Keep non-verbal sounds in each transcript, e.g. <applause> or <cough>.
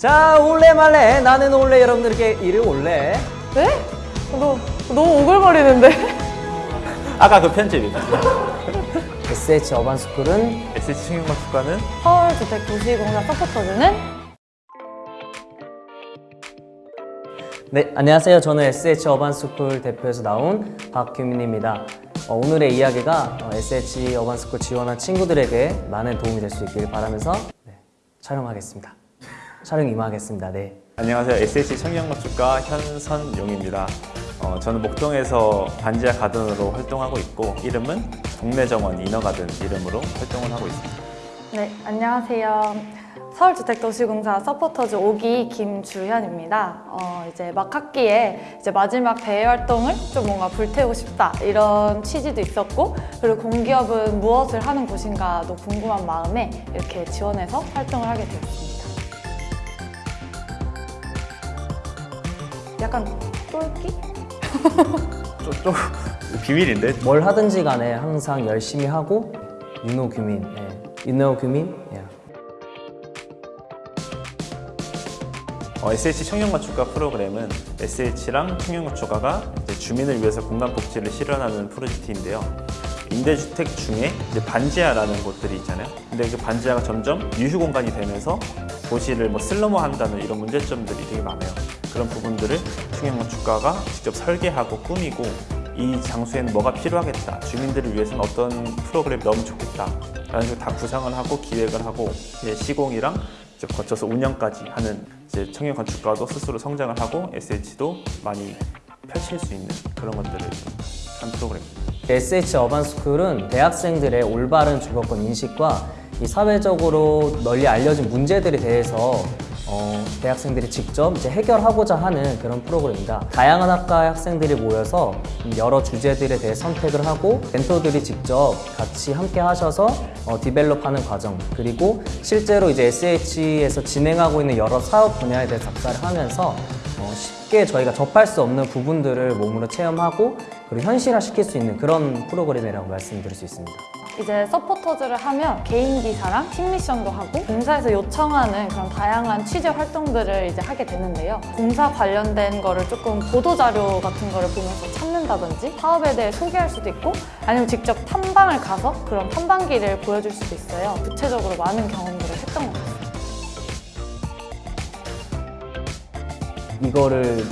자 올래 말래. 나는 올래. 여러분들께 이리 올래. 네? 너 너무 오글거리는데? <laughs> 아까 그 편집이. <laughs> SH 어반스쿨은? SH 청년건축과는? 서울주택도시공사 서포터즈는? 네 안녕하세요. 저는 SH 어반스쿨 대표에서 나온 박규민입니다. 어, 오늘의 이야기가 어, SH 어반스쿨 지원한 친구들에게 많은 도움이 될 수 있길 바라면서 네, 촬영하겠습니다 촬영 임하겠습니다 네. 안녕하세요 SH 청년건축과 현선용입니다 어, 저는 목동에서 반지하 가든으로 활동하고 있고 이름은 동네정원 인어가든 이름으로 활동을 하고 있습니다 네 안녕하세요 서울주택도시공사 서포터즈 5기 김주현입니다. 어, 이제 막 학기에 이제 마지막 대회 활동을 좀 뭔가 불태우고 싶다 이런 취지도 있었고 그리고 공기업은 무엇을 하는 곳인가도 궁금한 마음에 이렇게 지원해서 활동을 하게 되었습니다. 약간 똘끼? 좀, 좀 <laughs> 비밀인데 뭘 하든지 간에 항상 열심히 하고 유노 규민 예. 유노 규민 예. 어, SH 청년건축과 프로그램은 SH랑 청년건축가가 이제 주민을 위해서 공간 복지를 실현하는 프로젝트인데요. 임대주택 중에 이제 반지하라는 곳들이 있잖아요. 근데 그 반지하가 점점 유휴 공간이 되면서 도시를 뭐 슬럼화한다는 이런 문제점들이 되게 많아요. 그런 부분들을 청년건축가가 직접 설계하고 꾸미고 이 장소에는 뭐가 필요하겠다. 주민들을 위해서는 어떤 프로그램이 너무 좋겠다. 라는 식으로 다 구상을 하고 기획을 하고 시공이랑 이제 거쳐서 운영까지 하는 이제 청년 건축가도 스스로 성장을 하고 SH도 많이 펼칠 수 있는 그런 것들을 한 프로그램입니다. SH 어반스쿨은 대학생들의 올바른 주거권 인식과 이 사회적으로 널리 알려진 문제들에 대해서 어, 대학생들이 직접 이제 해결하고자 하는 그런 프로그램입니다. 다양한 학과의 학생들이 모여서 여러 주제들에 대해 선택을 하고 멘토들이 직접 같이 함께 하셔서 어, 디벨롭하는 과정 그리고 실제로 이제 SH에서 진행하고 있는 여러 사업 분야에 대해 작사를 하면서 어, 쉽게 저희가 접할 수 없는 부분들을 몸으로 체험하고 그리고 현실화시킬 수 있는 그런 프로그램이라고 말씀드릴 수 있습니다. 이제 서포터즈를 하면 개인 기사랑 팀 미션도 하고 공사에서 요청하는 그런 다양한 취재 활동들을 이제 하게 되는데요. 공사 관련된 거를 조금 보도 자료 같은 거를 보면서 찾는다든지 사업에 대해 소개할 수도 있고 아니면 직접 탐방을 가서 그런 탐방기를 보여줄 수도 있어요. 구체적으로 많은 경험들을 했던 것 같아요. 이거를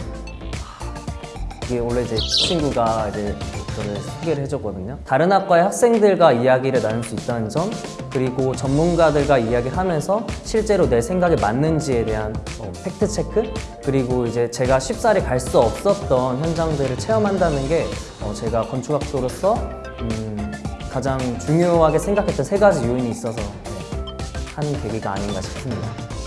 이게 원래 이제 친구가 이제 저를 소개를 해줬거든요. 다른 학과의 학생들과 이야기를 나눌 수 있다는 점, 그리고 전문가들과 이야기를 하면서 실제로 내 생각에 맞는지에 대한 어, 팩트 체크, 그리고 이제 제가 쉽사리 갈 수 없었던 현장들을 체험한다는 게 어, 제가 건축학도로서 음, 가장 중요하게 생각했던 세 가지 요인이 있어서 네, 한 계기가 아닌가 싶습니다.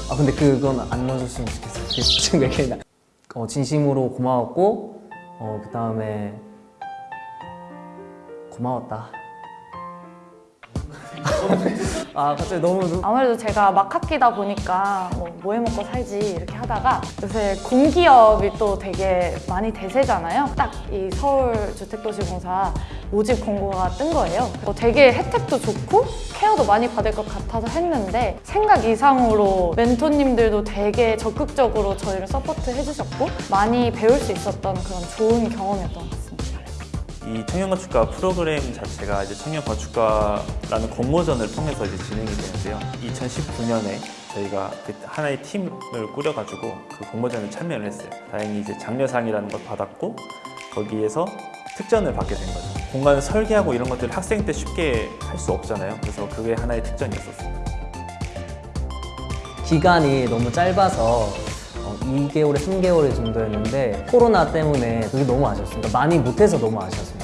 아 근데 그건 안 넣어줬으면 좋겠어요. <laughs> 그 어, 진심으로 고마웠고 어, 그 다음에 고마웠다. <laughs> 아 갑자기 너무 눈- 아무래도 제가 막 학기다 보니까 뭐, 뭐 해먹고 살지 이렇게 하다가 요새 공기업이 또 되게 많이 대세잖아요. 딱 이 서울주택도시공사 모집 공고가 뜬 거예요. 어, 되게 혜택도 좋고 care도 많이 받을 것 같아서 했는데 생각 이상으로 멘토님들도 되게 적극적으로 저희를 support 해주셨고 많이 배울 수 있었던 그런 좋은 경험이었던 것 같습니다. 이 청년건축가 프로그램 자체가 이제 청년건축가라는 공모전을 통해서 이제 진행이 되는데요. 2019년에 저희가 그 하나의 팀을 꾸려가지고 그 공모전에 참여를 했어요. 다행히 이제 장려상이라는 걸 받았고 거기에서 특전을 받게 된 거죠. 공간을 설계하고 이런 것들을 학생 때 쉽게 할 수 없잖아요. 그래서 그게 하나의 특전이었었어요. 기간이 너무 짧아서 어, 2개월에 3개월 정도였는데 코로나 때문에 그게 너무 아쉬웠어요. 그러니까 많이 못해서 너무 아쉬웠어요.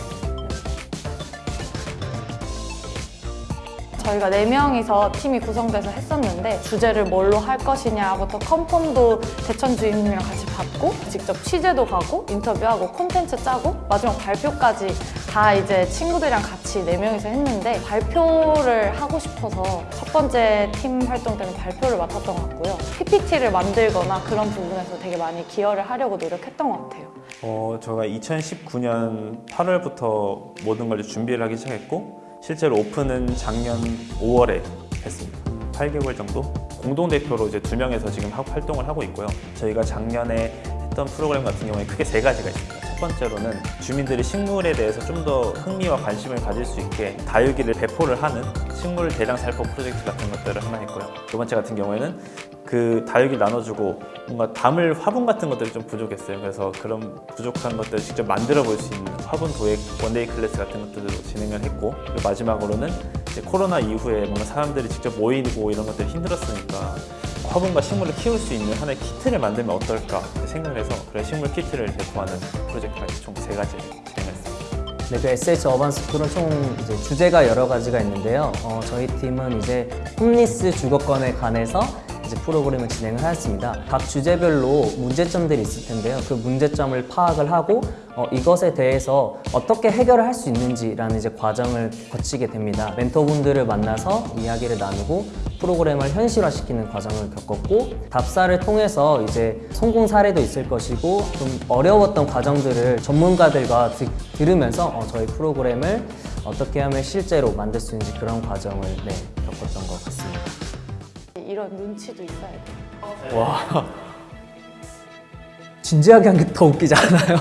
저희가 네명이서 팀이 구성돼서 했었는데 주제를 뭘로 할 것이냐부터 컨펌도 대천 주임님이랑 같이 받고 직접 취재도 가고 인터뷰하고 콘텐츠 짜고 마지막 발표까지 다 이제 친구들이랑 같이 네명이서 했는데 발표를 하고 싶어서 첫 번째 팀 활동 때는 발표를 맡았던 것 같고요. PPT를 만들거나 그런 부분에서 되게 많이 기여를 하려고 노력했던 것 같아요. 어, 제가 2019년 8월부터 모든 걸 준비를 하기 시작했고 실제로 오픈은 작년 5월에 했습니다. 8개월 정도 공동 대표로 이제 두 명에서 지금 하- 활동을 하고 있고요. 저희가 작년에 했던 프로그램 같은 경우에 크게 세 가지가 있습니다. 첫 번째로는 주민들이 식물에 대해서 좀 더 흥미와 관심을 가질 수 있게 다육이를 배포를 하는 식물 대량 살포 프로젝트 같은 것들을 하나 했고요. 두 번째 같은 경우에는 그 다육이를 나눠주고 뭔가 담을 화분 같은 것들이 좀 부족했어요. 그래서 그런 부족한 것들을 직접 만들어 볼 수 있는 화분 도예 one-day class 같은 것들도 진행을 했고 그리고 마지막으로는 이제 코로나 이후에 뭔가 사람들이 직접 모이고 이런 것들이 힘들었으니까 화분과 식물을 키울 수 있는 하나의 키트를 만들면 어떨까 생각을 해서 그런 식물 키트를 배포하는 프로젝트가 총 세 가지를 진행했습니다. 네, 그 SH 어반 스쿨은 총 이제 주제가 여러 가지가 있는데요. 어, 저희 팀은 이제 홈리스 주거권에 관해서 이제 프로그램을 진행을 하였습니다. 각 주제별로 문제점들이 있을 텐데요. 그 문제점을 파악을 하고 어, 이것에 대해서 어떻게 해결을 할 수 있는지라는 이제 과정을 거치게 됩니다. 멘토분들을 만나서 이야기를 나누고 프로그램을 현실화시키는 과정을 겪었고 답사를 통해서 이제 성공 사례도 있을 것이고 좀 어려웠던 과정들을 전문가들과 드- 들으면서 어, 저희 프로그램을 어떻게 하면 실제로 만들 수 있는지 그런 과정을 네. 이런 눈치도 있어야 돼요. 와 진지하게 한 게 더 웃기지 않아요?